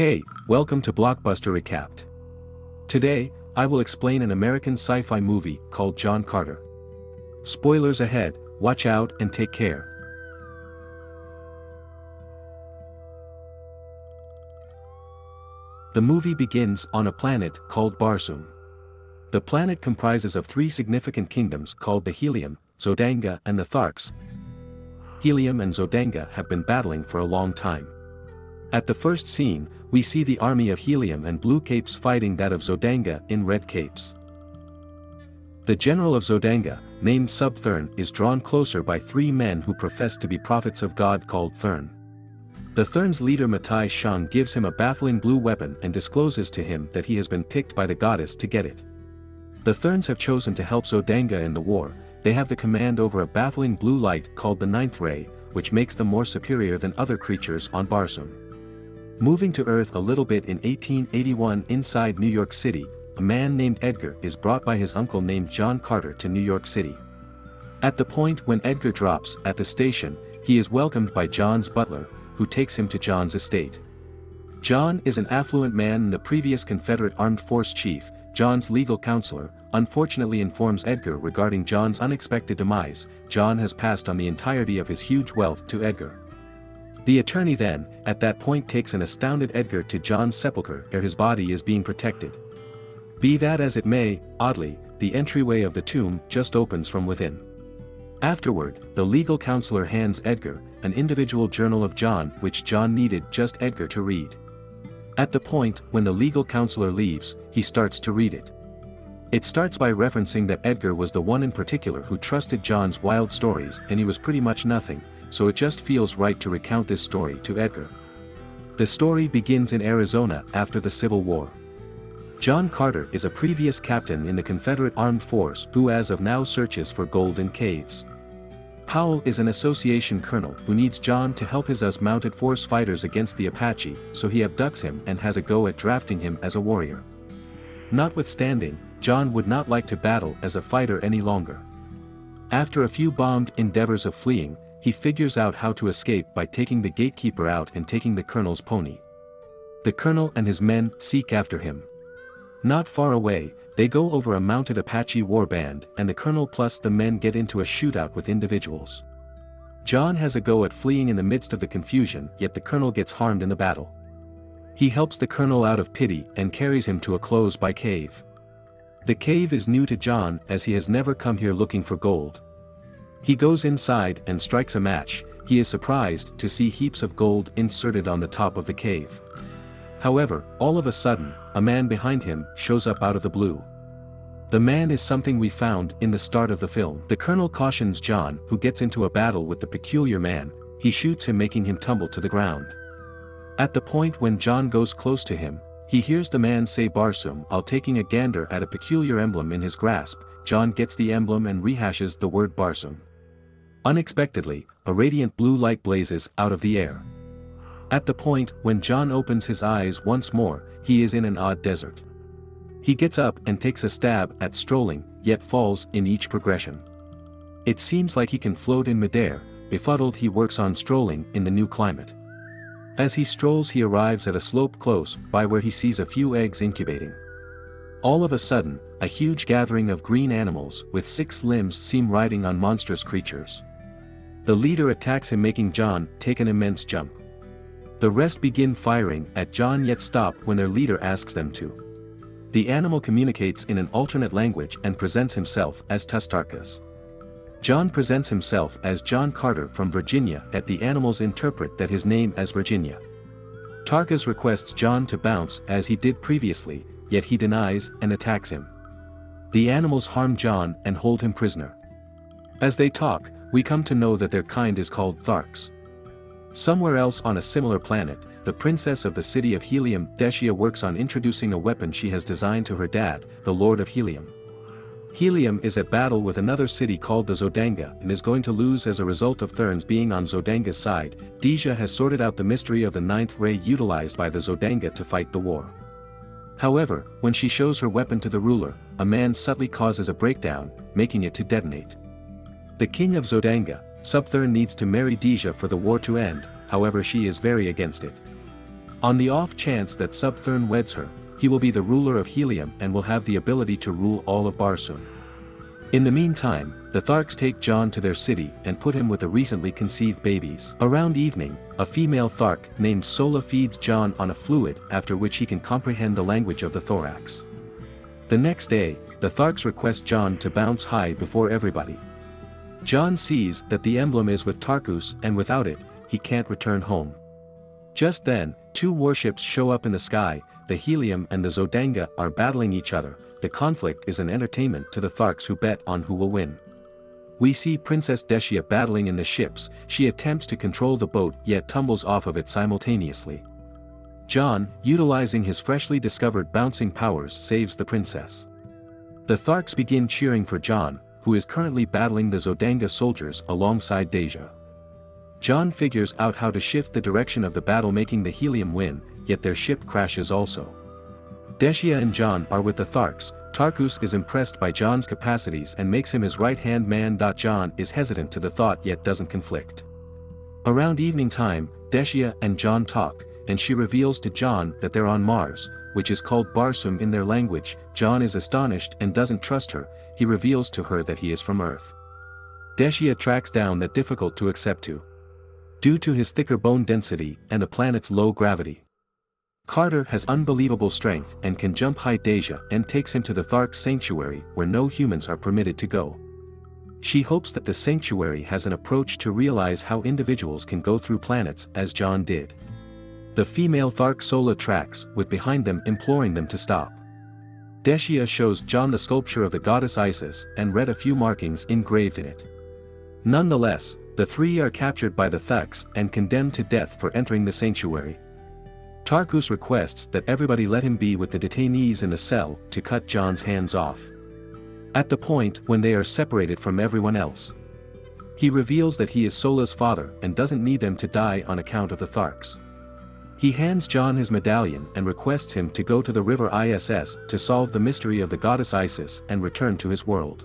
Hey, welcome to Blockbuster Recapped. Today, I will explain an American sci-fi movie called John Carter. Spoilers ahead, watch out and take care. The movie begins on a planet called Barsoom. The planet comprises of three significant kingdoms called the Helium, Zodanga and the Tharks. Helium and Zodanga have been battling for a long time. At the first scene, we see the army of Helium and Blue Capes fighting that of Zodanga in Red Capes. The general of Zodanga, named Sab Than is drawn closer by three men who profess to be prophets of God called Thern. The Thern's leader Matai Shang gives him a baffling blue weapon and discloses to him that he has been picked by the goddess to get it. The Therns have chosen to help Zodanga in the war, they have the command over a baffling blue light called the Ninth Ray, which makes them more superior than other creatures on Barsoom. Moving to Earth a little bit in 1881 inside New York City, a man named Edgar is brought by his uncle named John Carter to New York City. At the point when Edgar drops at the station, he is welcomed by John's butler, who takes him to John's estate. John is an affluent man and the previous Confederate Armed Force chief, John's legal counselor, unfortunately informs Edgar regarding John's unexpected demise, John has passed on the entirety of his huge wealth to Edgar. The attorney then, at that point takes an astounded Edgar to John's sepulchre where his body is being protected. Be that as it may, oddly, the entryway of the tomb just opens from within. Afterward, the legal counselor hands Edgar, an individual journal of John which John needed just Edgar to read. At the point when the legal counselor leaves, he starts to read it. It starts by referencing that Edgar was the one in particular who trusted John's wild stories and he was pretty much nothing, so it just feels right to recount this story to Edgar. The story begins in Arizona after the Civil War. John Carter is a previous captain in the Confederate Armed Force who as of now searches for gold in caves. Powell is an association colonel who needs John to help his US mounted force fighters against the Apache, so he abducts him and has a go at drafting him as a warrior. Notwithstanding, John would not like to battle as a fighter any longer. After a few bombed endeavors of fleeing, he figures out how to escape by taking the gatekeeper out and taking the colonel's pony. The colonel and his men seek after him. Not far away, they go over a mounted Apache war band and the colonel plus the men get into a shootout with individuals. John has a go at fleeing in the midst of the confusion yet the colonel gets harmed in the battle. He helps the colonel out of pity and carries him to a close-by cave. The cave is new to John as he has never come here looking for gold. He goes inside and strikes a match, he is surprised to see heaps of gold inserted on the top of the cave. However, all of a sudden, a man behind him shows up out of the blue. The man is something we found in the start of the film. The colonel cautions John who gets into a battle with the peculiar man, he shoots him making him tumble to the ground. At the point when John goes close to him, he hears the man say Barsoom while taking a gander at a peculiar emblem in his grasp, John gets the emblem and rehashes the word Barsoom. Unexpectedly, a radiant blue light blazes out of the air. At the point when John opens his eyes once more, he is in an odd desert. He gets up and takes a stab at strolling, yet falls in each progression. It seems like he can float in midair, befuddled he works on strolling in the new climate. As he strolls he arrives at a slope close by where he sees a few eggs incubating. All of a sudden, a huge gathering of green animals with six limbs seem riding on monstrous creatures. The leader attacks him making John take an immense jump. The rest begin firing at John yet stop when their leader asks them to. The animal communicates in an alternate language and presents himself as Tars Tarkas. John presents himself as John Carter from Virginia at the animals interpret that his name as Virginia. Tarkas requests John to bounce as he did previously, yet he denies and attacks him. The animals harm John and hold him prisoner. As they talk, we come to know that their kind is called Tharks. Somewhere else on a similar planet, the princess of the city of Helium Dejah works on introducing a weapon she has designed to her dad, the Lord of Helium. Helium is at battle with another city called the Zodanga and is going to lose as a result of Therns being on Zodanga's side, Dejah has sorted out the mystery of the ninth ray utilized by the Zodanga to fight the war. However, when she shows her weapon to the ruler, a man subtly causes a breakdown, making it to detonate. The king of Zodanga, Sab Than needs to marry Dejah for the war to end, however she is very against it. On the off chance that Sab Than weds her, he will be the ruler of Helium and will have the ability to rule all of Barsoom. In the meantime, the Tharks take John to their city and put him with the recently conceived babies. Around evening, a female Thark named Sola feeds John on a fluid after which he can comprehend the language of the Tharks. The next day, the Tharks request John to bounce high before everybody. John sees that the emblem is with Tarkas and without it, he can't return home. Just then, two warships show up in the sky, the Helium and the Zodanga are battling each other, the conflict is an entertainment to the Tharks who bet on who will win. We see Princess Deshia battling in the ships, she attempts to control the boat yet tumbles off of it simultaneously. John, utilizing his freshly discovered bouncing powers saves the princess. The Tharks begin cheering for John, who is currently battling the Zodanga soldiers alongside Dejah. John figures out how to shift the direction of the battle making the Helium win, yet their ship crashes also. Deshia and John are with the Tharks, Tarkas is impressed by John's capacities and makes him his right-hand man. John is hesitant to the thought yet doesn't conflict. Around evening time, Deshia and John talk, and she reveals to John that they're on Mars, which is called Barsoom in their language, John is astonished and doesn't trust her, he reveals to her that he is from Earth. Deshia tracks down that difficult to accept to. Due to his thicker bone density and the planet's low gravity. Carter has unbelievable strength and can jump high Dejah and takes him to the Thark Sanctuary where no humans are permitted to go. She hopes that the sanctuary has an approach to realize how individuals can go through planets as John did. The female Thark Sola tracks with behind them imploring them to stop. Deshia shows John the sculpture of the goddess Isis and read a few markings engraved in it. Nonetheless, the three are captured by the Thugs and condemned to death for entering the sanctuary. Tarkas requests that everybody let him be with the detainees in the cell to cut John's hands off. At the point when they are separated from everyone else. He reveals that he is Sola's father and doesn't need them to die on account of the Tharks. He hands John his medallion and requests him to go to the river Iss to solve the mystery of the goddess Isis and return to his world.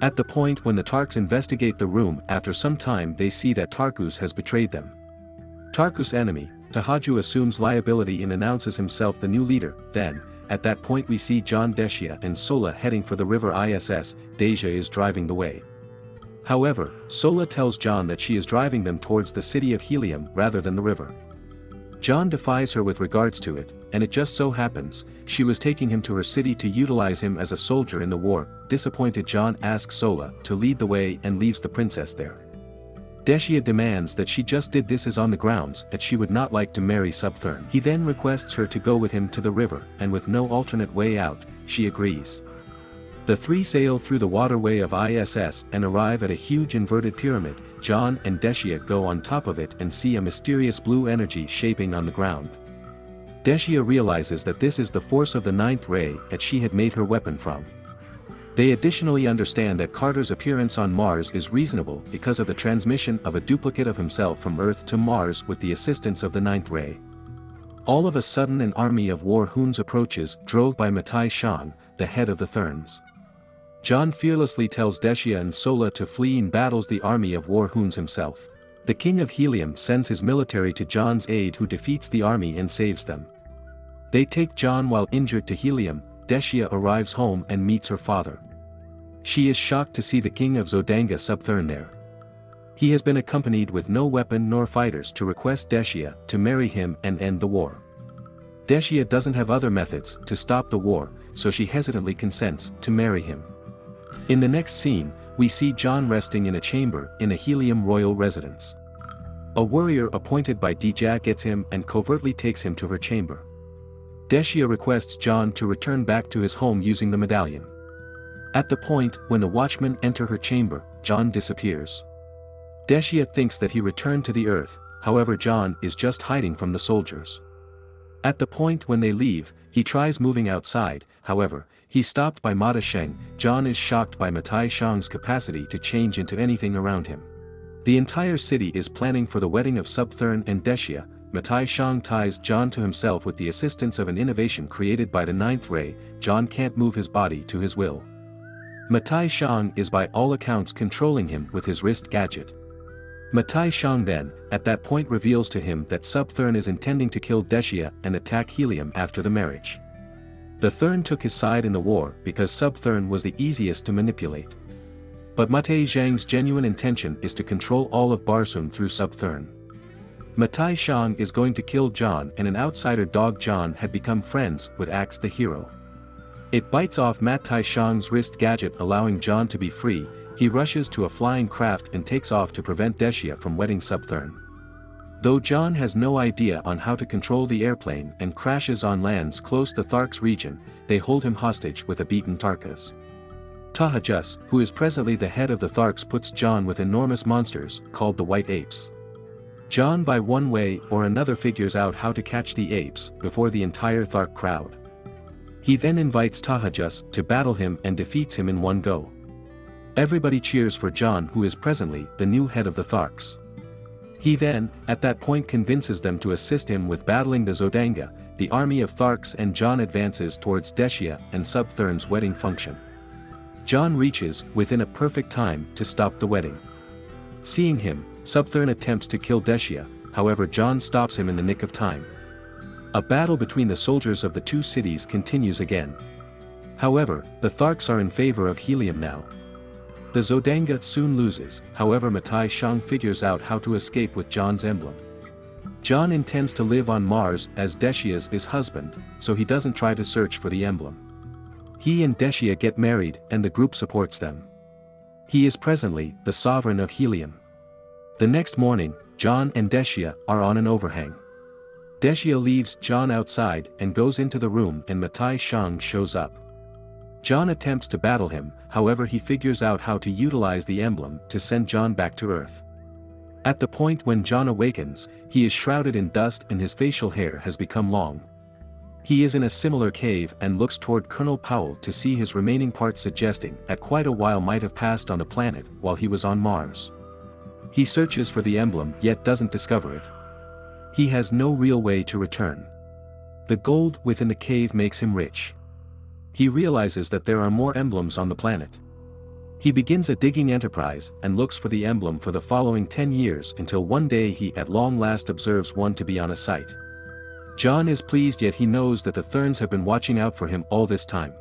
At the point when the Tharks investigate the room after some time they see that Tarkas has betrayed them. Tarkas' enemy, Tal Hajus assumes liability and announces himself the new leader, then, at that point we see John Deshia and Sola heading for the river Iss, Dejah is driving the way. However, Sola tells John that she is driving them towards the city of Helium rather than the river. John defies her with regards to it, and it just so happens, she was taking him to her city to utilize him as a soldier in the war, disappointed John asks Sola to lead the way and leaves the princess there. Deshia demands that she just did this as on the grounds that she would not like to marry Sab Than. He then requests her to go with him to the river, and with no alternate way out, she agrees. The three sail through the waterway of Iss and arrive at a huge inverted pyramid, John and Deshia go on top of it and see a mysterious blue energy shaping on the ground. Deshia realizes that this is the force of the ninth ray that she had made her weapon from. They additionally understand that Carter's appearance on Mars is reasonable because of the transmission of a duplicate of himself from Earth to Mars with the assistance of the Ninth Ray. All of a sudden an army of Warhoons approaches, drove by Matai Shang, the head of the Therns. John fearlessly tells Deshia and Sola to flee and battles the army of Warhoons himself. The king of Helium sends his military to John's aid who defeats the army and saves them. They take John while injured to Helium, Deshia arrives home and meets her father. She is shocked to see the king of Zodanga Sab Than there. He has been accompanied with no weapon nor fighters to request Deshia to marry him and end the war. Deshia doesn't have other methods to stop the war, so she hesitantly consents to marry him. In the next scene, we see John resting in a chamber in a Helium royal residence. A warrior appointed by Dejah gets him and covertly takes him to her chamber. Deshia requests John to return back to his home using the medallion. At the point when the watchmen enter her chamber, John disappears. Deshia thinks that he returned to the earth, however John is just hiding from the soldiers. At the point when they leave, he tries moving outside, however, he's stopped by Matai Shang, John is shocked by Matai Shang's capacity to change into anything around him. The entire city is planning for the wedding of Sab Than and Deshia, Matai Shang ties John to himself with the assistance of an innovation created by the Ninth Ray, John can't move his body to his will. Matai Shang is by all accounts controlling him with his wrist gadget. Matai Shang then, at that point reveals to him that Sab Than is intending to kill Deshia and attack Helium after the marriage. The Thern took his side in the war because Sab Than was the easiest to manipulate. But Matai Shang's genuine intention is to control all of Barsoom through Sab Than. Matai Shang is going to kill John and an outsider dog John had become friends with Axe the hero. It bites off Matai Shang's wrist gadget allowing John to be free, he rushes to a flying craft and takes off to prevent Deshia from wetting Sab Than. Though John has no idea on how to control the airplane and crashes on lands close to Thark's region, they hold him hostage with a beaten Tarkas. Tal Hajus, who is presently the head of the Tharks puts John with enormous monsters, called the White Apes. John by one way or another figures out how to catch the apes, before the entire Thark crowd. He then invites Tal Hajus to battle him and defeats him in one go. Everybody cheers for John who is presently the new head of the Tharks. He then, at that point convinces them to assist him with battling the Zodanga, the army of Tharks and John advances towards Deshia and Sab Than's wedding function. John reaches, within a perfect time, to stop the wedding. Seeing him, Sab Than attempts to kill Deshia, however John stops him in the nick of time. A battle between the soldiers of the two cities continues again. However, the Tharks are in favor of Helium now, the Zodanga soon loses, however Matai Shang figures out how to escape with John's emblem. John intends to live on Mars as Deshia's his husband, so he doesn't try to search for the emblem. He and Deshia get married and the group supports them. He is presently the sovereign of Helium. The next morning, John and Deshia are on an overhang. Deshia leaves John outside and goes into the room and Matai Shang shows up. John attempts to battle him, however he figures out how to utilize the emblem to send John back to Earth. At the point when John awakens, he is shrouded in dust and his facial hair has become long. He is in a similar cave and looks toward Colonel Powell to see his remaining parts suggesting that quite a while might have passed on the planet while he was on Mars. He searches for the emblem yet doesn't discover it. He has no real way to return. The gold within the cave makes him rich. He realizes that there are more emblems on the planet. He begins a digging enterprise and looks for the emblem for the following 10 years until one day he at long last observes one to be on a site. John is pleased yet he knows that the Therns have been watching out for him all this time.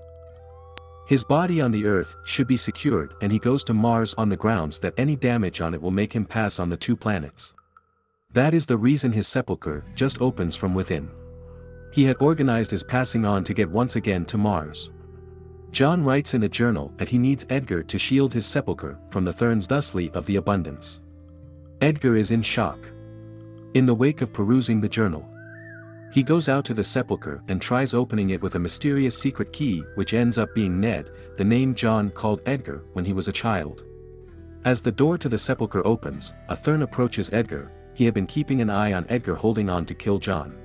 His body on the Earth should be secured and he goes to Mars on the grounds that any damage on it will make him pass on the two planets. That is the reason his sepulchre just opens from within. He had organized his passing on to get once again to Mars. John writes in a journal that he needs Edgar to shield his sepulchre from the Therns thusly of the abundance. Edgar is in shock. In the wake of perusing the journal, he goes out to the sepulchre and tries opening it with a mysterious secret key which ends up being Ned, the name John called Edgar when he was a child. As the door to the sepulchre opens, a Thern approaches Edgar, he had been keeping an eye on Edgar holding on to kill John.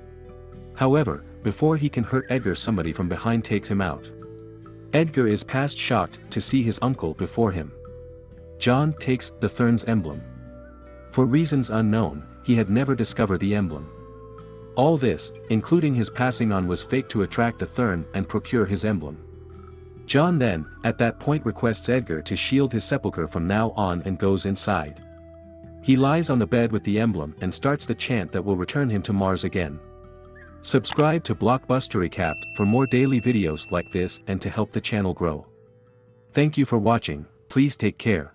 However, before he can hurt Edgar somebody from behind takes him out. Edgar is past shocked to see his uncle before him. John takes the Thern's emblem. For reasons unknown, he had never discovered the emblem. All this, including his passing on was fake to attract the Thern and procure his emblem. John then, at that point requests Edgar to shield his sepulchre from now on and goes inside. He lies on the bed with the emblem and starts the chant that will return him to Mars again. Subscribe to Blockbuster Recapped for more daily videos like this and to help the channel grow. Thank you for watching, please take care.